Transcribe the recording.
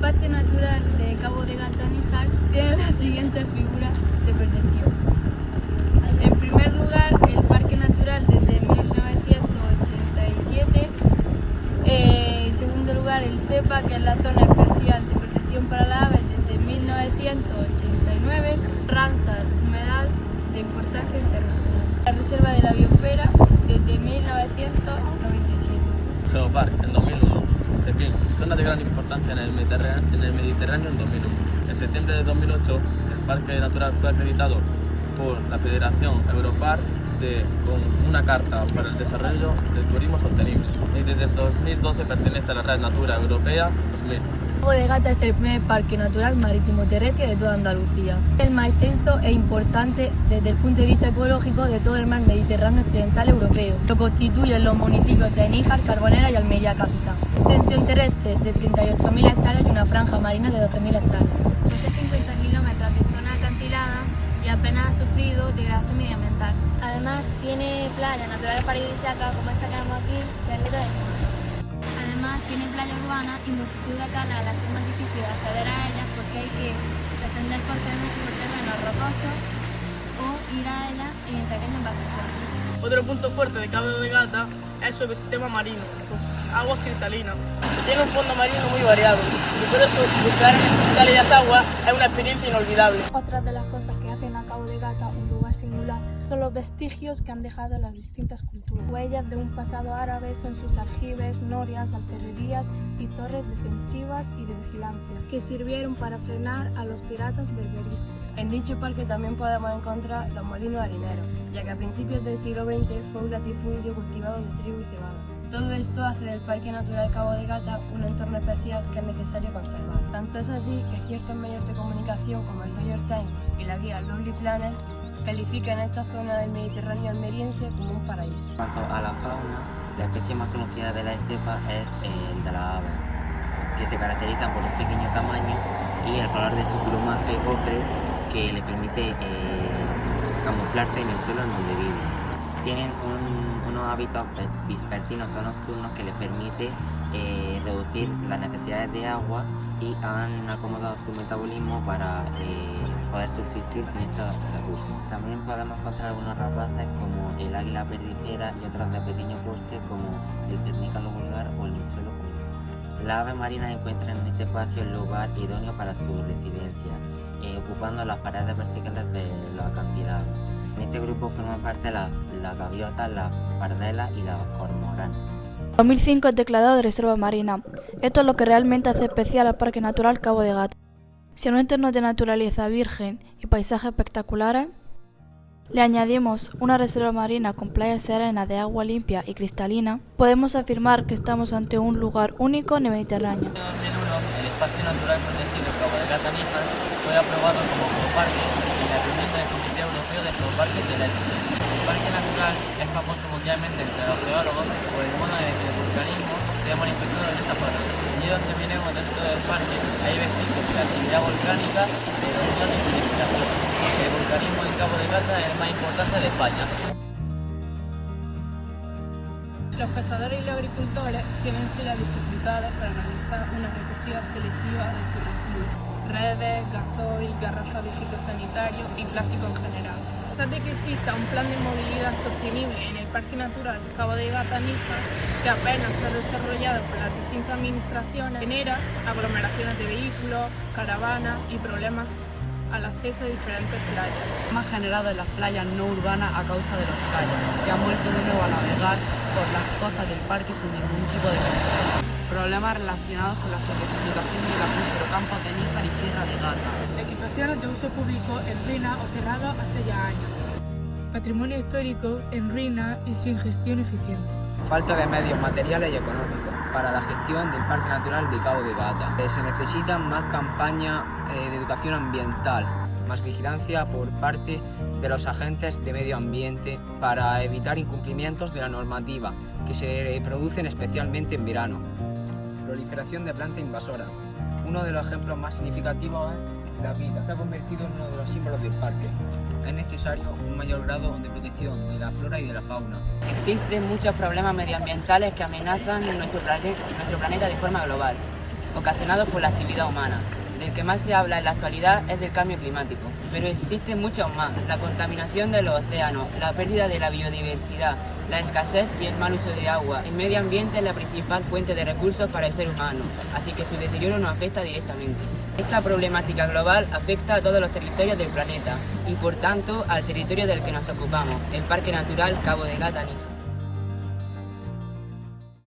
Parque Natural de Cabo de Gata Níjar tiene las siguientes figuras de protección. En primer lugar, el Parque Natural desde 1987. Eh, en segundo lugar, el CEPA, que es la Zona Especial de Protección para las Aves desde 1989. Ramsar, humedal de importancia internacional. La Reserva de la Biosfera desde 1997. Geopark en 2001. Cepín, zona de gran importancia en el, en el Mediterráneo en 2001. En septiembre de 2008, el Parque Natural fue acreditado por la Federación Europark de, con una carta para el desarrollo del turismo sostenible. Y desde 2012 pertenece a la Red Natura Europea 2000. Cabo de Gata es el primer parque natural marítimo terrestre de toda Andalucía. El más extenso e importante desde el punto de vista ecológico de todo el mar Mediterráneo occidental europeo. Lo constituyen los municipios de Níjar, Carbonera y Almería Capital. Extensión terrestre de 38.000 hectáreas y una franja marina de 12.000 hectáreas. Posee 50 kilómetros de zona acantilada y apenas ha sufrido degradación medioambiental. Además tiene playas naturales paradisíacas como esta que vemos aquí, que es de Además tiene playa urbana y multitud de calas a las que es más difícil acceder a ellas porque hay que descender por terrenos por terrenos rocosos o ir a ellas en pequeñas embarcaciones. Otro punto fuerte de Cabo de Gata es su ecosistema marino, con sus aguas cristalinas. Tiene un fondo marino muy variado y por eso buscar en estas cálidas aguas es una experiencia inolvidable. Otra de las cosas que hacen a Cabo de Gata un lugar singular son los vestigios que han dejado las distintas culturas. Huellas de un pasado árabe son sus aljibes, norias, alferrerías y torres defensivas y de vigilancia, que sirvieron para frenar a los piratas berberiscos. En dicho parque también podemos encontrar los molinos harineros, ya que a principios del siglo XX fue un latifundio cultivado de trigo y cebada. Todo esto hace del Parque Natural Cabo de Gata un entorno especial que es necesario conservar. Tanto es así que ciertos medios de comunicación como el New York Times y la guía Lonely Planet califican esta zona del Mediterráneo almeriense como un paraíso. En cuanto a la fauna, la especie más conocida de la estepa es el de la ave, que se caracteriza por un pequeño tamaño y el color de su plumaje ocre que le permite eh, camuflarse en el suelo en donde viven. Tienen un- unos hábitos ves- vespertinos o nocturnos que les permite eh, reducir las necesidades de agua y han acomodado su metabolismo para eh, poder subsistir sin estos recursos. También podemos encontrar algunos rapaces como el águila perdicera y otros de pequeño porte como el ternícalo vulgar o el nichuelo común. Las aves marinas encuentran en este espacio el lugar idóneo para su residencia, eh, ocupando las paredes verticales de los acantilados. Este grupo forman parte las, las gaviotas, las pardelas y las cormoranes. 2005 es declarado de reserva marina. Esto es lo que realmente hace especial al Parque Natural Cabo de Gata. Si a un entorno de naturaleza virgen y paisajes espectaculares, le añadimos una reserva marina con playas serenas de agua limpia y cristalina, podemos afirmar que estamos ante un lugar único en el Mediterráneo. En 2001, el espacio natural protegido Cabo de Gata Níjar fue aprobado como geoparque en la reunión del Comité Europeo de Geoparques del Este. El parque natural es famoso mundialmente entre los geólogos por el modo en el que el vulcanismo se ha manifestado en esta zona. Allí donde miremos dentro del parque hay vestigios de la actividad volcánica de erosión y solidificación. El vulcanismo en Cabo de Gata es el más importante de España. Los pescadores y los agricultores tienen serias dificultades para realizar una recogida selectiva de sus residuos, redes, gasoil, garrafas de fitosanitario y plástico en general. A pesar de que exista un plan de movilidad sostenible en el Parque Natural Cabo de Gata Níjar, que apenas se ha desarrollado por las distintas administraciones, genera aglomeraciones de vehículos, caravanas y problemas al acceso a diferentes playas. más generado en las playas no urbanas a causa de los kayaks, que han vuelto de nuevo a navegar por las costas del parque sin ningún tipo de control. Problemas relacionados con la sobreexplotación del acuífero Campos de Níjar y Sierra de Gata. Equipaciones de uso público en ruina o cerradas hace ya años. Patrimonio histórico en ruina y sin gestión eficiente. Falta de medios materiales y económicos para la gestión del Parque Natural de Cabo de Gata. Eh, Se necesitan más campañas eh, de educación ambiental, más vigilancia por parte de los agentes de medio ambiente para evitar incumplimientos de la normativa que se producen especialmente en verano. Proliferación de planta invasora. Uno de los ejemplos más significativos la vida. Se ha convertido en uno de los símbolos del parque. Es necesario un mayor grado de protección de la flora y de la fauna. Existen muchos problemas medioambientales que amenazan nuestro, nuestro planeta de forma global. ocasionados por la actividad humana. Del que más se habla en la actualidad es del cambio climático, pero existen muchos más, la contaminación de los océanos, la pérdida de la biodiversidad, la escasez y el mal uso de agua. El medio ambiente es la principal fuente de recursos para el ser humano, así que su deterioro nos afecta directamente. Esta problemática global afecta a todos los territorios del planeta y por tanto al territorio del que nos ocupamos, el Parque Natural Cabo de Gata